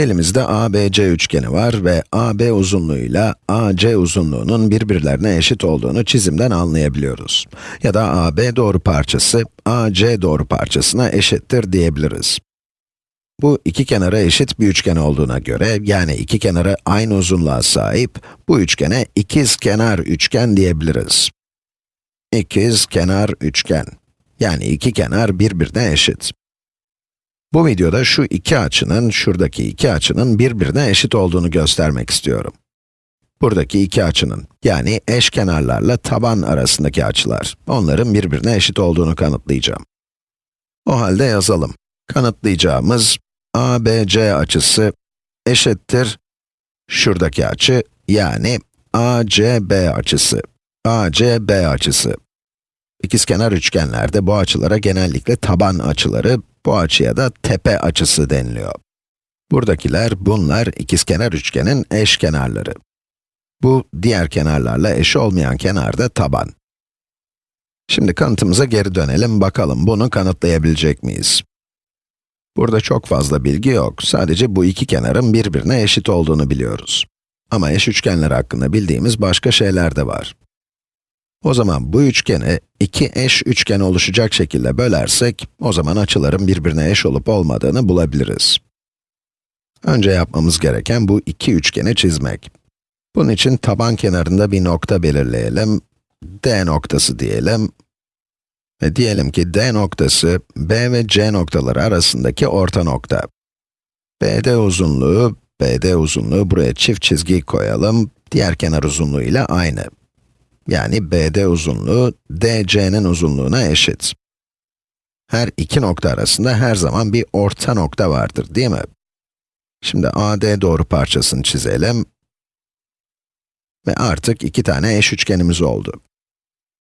Elimizde ABC üçgeni var ve AB uzunluğuyla AC uzunluğunun birbirlerine eşit olduğunu çizimden anlayabiliyoruz. Ya da AB doğru parçası, AC doğru parçasına eşittir diyebiliriz. Bu iki kenara eşit bir üçgen olduğuna göre, yani iki kenarı aynı uzunluğa sahip, bu üçgene ikiz kenar üçgen diyebiliriz. İkiz kenar üçgen. Yani iki kenar birbirine eşit. Bu videoda şu iki açının, şuradaki iki açının birbirine eşit olduğunu göstermek istiyorum. Buradaki iki açının, yani eşkenarlarla taban arasındaki açılar, onların birbirine eşit olduğunu kanıtlayacağım. O halde yazalım. Kanıtlayacağımız ABC açısı eşittir şuradaki açı, yani ACB açısı. ACB açısı. İkizkenar üçgenlerde bu açılara genellikle taban açıları, bu açıya da tepe açısı deniliyor. Buradakiler, bunlar ikizkenar üçgenin eş kenarları. Bu, diğer kenarlarla eş olmayan kenar da taban. Şimdi kanıtımıza geri dönelim, bakalım bunu kanıtlayabilecek miyiz? Burada çok fazla bilgi yok, sadece bu iki kenarın birbirine eşit olduğunu biliyoruz. Ama eş üçgenler hakkında bildiğimiz başka şeyler de var. O zaman bu üçgeni iki eş üçgen oluşacak şekilde bölersek, o zaman açıların birbirine eş olup olmadığını bulabiliriz. Önce yapmamız gereken bu iki üçgeni çizmek. Bunun için taban kenarında bir nokta belirleyelim. D noktası diyelim. Ve diyelim ki D noktası, B ve C noktaları arasındaki orta nokta. BD uzunluğu, BD uzunluğu buraya çift çizgi koyalım. Diğer kenar uzunluğu ile aynı. Yani BD uzunluğu, DC'nin uzunluğuna eşit. Her iki nokta arasında her zaman bir orta nokta vardır, değil mi? Şimdi AD doğru parçasını çizelim. Ve artık iki tane eş üçgenimiz oldu.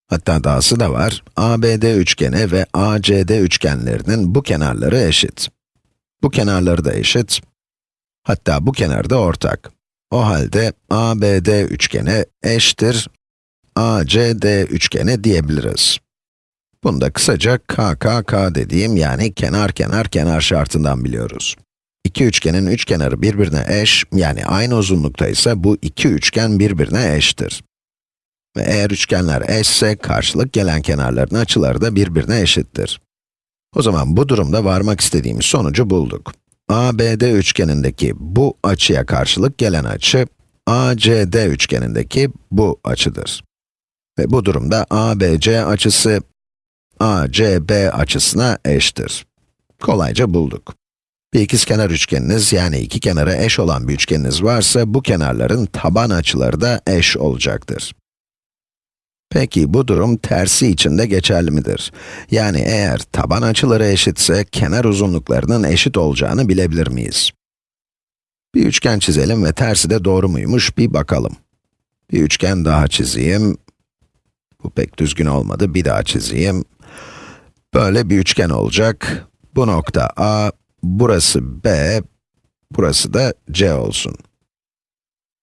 Hatta dahası da var, ABD üçgeni ve ACD üçgenlerinin bu kenarları eşit. Bu kenarları da eşit. Hatta bu kenar da ortak. O halde ABD üçgeni eşittir ACD üçgeni diyebiliriz. Bunu da kısaca KKK dediğim yani kenar kenar kenar şartından biliyoruz. İki üçgenin üç kenarı birbirine eş, yani aynı uzunlukta ise bu iki üçgen birbirine eştir. Ve eğer üçgenler eşse, karşılık gelen kenarların açıları da birbirine eşittir. O zaman bu durumda varmak istediğimiz sonucu bulduk. ABD üçgenindeki bu açıya karşılık gelen açı, ACD üçgenindeki bu açıdır. Ve bu durumda ABC açısı, ACB açısına eşittir. Kolayca bulduk. Bir ikizkenar üçgeniniz, yani iki kenara eş olan bir üçgeniniz varsa, bu kenarların taban açıları da eş olacaktır. Peki, bu durum tersi için de geçerli midir? Yani eğer taban açıları eşitse, kenar uzunluklarının eşit olacağını bilebilir miyiz? Bir üçgen çizelim ve tersi de doğru muymuş bir bakalım. Bir üçgen daha çizeyim. Bu pek düzgün olmadı, bir daha çizeyim. Böyle bir üçgen olacak. Bu nokta A, burası B, burası da C olsun.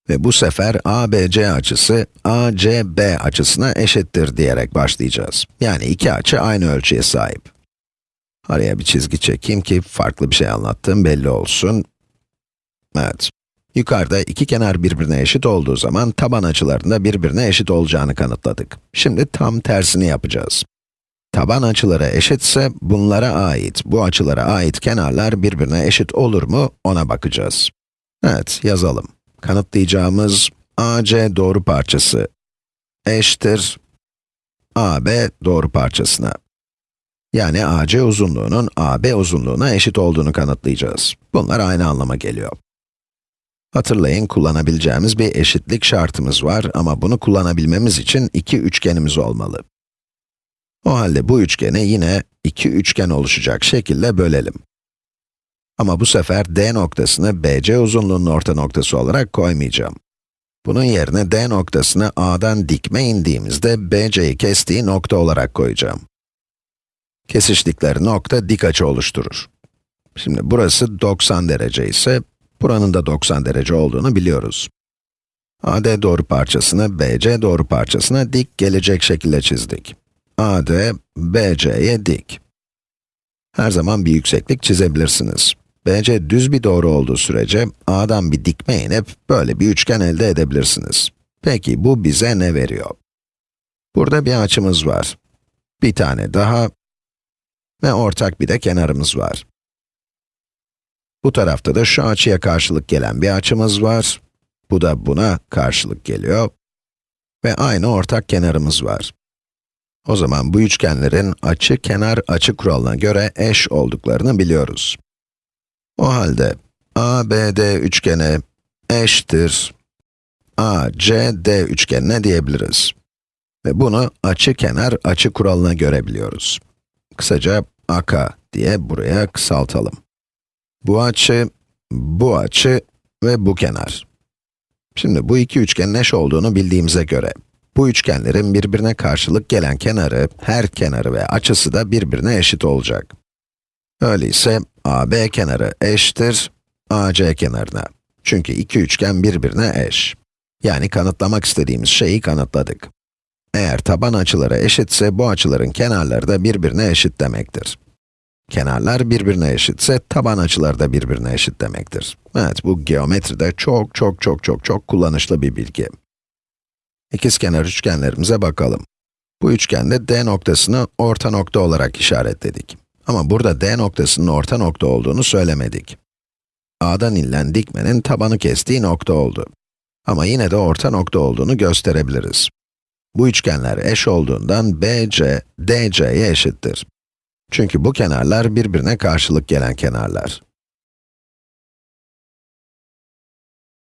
Ve bu sefer ABC açısı, ACB açısına eşittir diyerek başlayacağız. Yani iki açı aynı ölçüye sahip. Araya bir çizgi çekeyim ki farklı bir şey anlattığım belli olsun. Evet. Yukarıda iki kenar birbirine eşit olduğu zaman taban açılarında birbirine eşit olacağını kanıtladık. Şimdi tam tersini yapacağız. Taban açıları eşitse bunlara ait, bu açılara ait kenarlar birbirine eşit olur mu ona bakacağız. Evet, yazalım. Kanıtlayacağımız AC doğru parçası eşittir AB doğru parçasına. Yani AC uzunluğunun AB uzunluğuna eşit olduğunu kanıtlayacağız. Bunlar aynı anlama geliyor. Hatırlayın, kullanabileceğimiz bir eşitlik şartımız var ama bunu kullanabilmemiz için iki üçgenimiz olmalı. O halde bu üçgeni yine iki üçgen oluşacak şekilde bölelim. Ama bu sefer D noktasını BC uzunluğunun orta noktası olarak koymayacağım. Bunun yerine D noktasını A'dan dikme indiğimizde BC'yi kestiği nokta olarak koyacağım. Kesiştikleri nokta dik açı oluşturur. Şimdi burası 90 derece ise, buranın da 90 derece olduğunu biliyoruz. AD doğru parçasını BC doğru parçasına dik gelecek şekilde çizdik. AD, BC'ye dik. Her zaman bir yükseklik çizebilirsiniz. BC düz bir doğru olduğu sürece A'dan bir dikme inip böyle bir üçgen elde edebilirsiniz. Peki bu bize ne veriyor? Burada bir açımız var. Bir tane daha ve ortak bir de kenarımız var. Bu tarafta da şu açıya karşılık gelen bir açımız var. Bu da buna karşılık geliyor. Ve aynı ortak kenarımız var. O zaman bu üçgenlerin açı kenar açı kuralına göre eş olduklarını biliyoruz. O halde ABD üçgeni eşittir ACD üçgenine diyebiliriz. Ve bunu açı kenar açı kuralına göre biliyoruz. Kısaca AK diye buraya kısaltalım. Bu açı, bu açı ve bu kenar. Şimdi bu iki üçgenin eş olduğunu bildiğimize göre, bu üçgenlerin birbirine karşılık gelen kenarı, her kenarı ve açısı da birbirine eşit olacak. Öyleyse AB kenarı eşittir AC kenarına. Çünkü iki üçgen birbirine eş. Yani kanıtlamak istediğimiz şeyi kanıtladık. Eğer taban açıları eşitse, bu açıların kenarları da birbirine eşit demektir. Kenarlar birbirine eşitse, taban açıları da birbirine eşit demektir. Evet, bu geometride çok çok çok çok çok kullanışlı bir bilgi. İkizkenar üçgenlerimize bakalım. Bu üçgende D noktasını orta nokta olarak işaretledik. Ama burada D noktasının orta nokta olduğunu söylemedik. A'dan inilen dikmenin tabanı kestiği nokta oldu. Ama yine de orta nokta olduğunu gösterebiliriz. Bu üçgenler eş olduğundan BC, DC'ye eşittir. Çünkü bu kenarlar birbirine karşılık gelen kenarlar.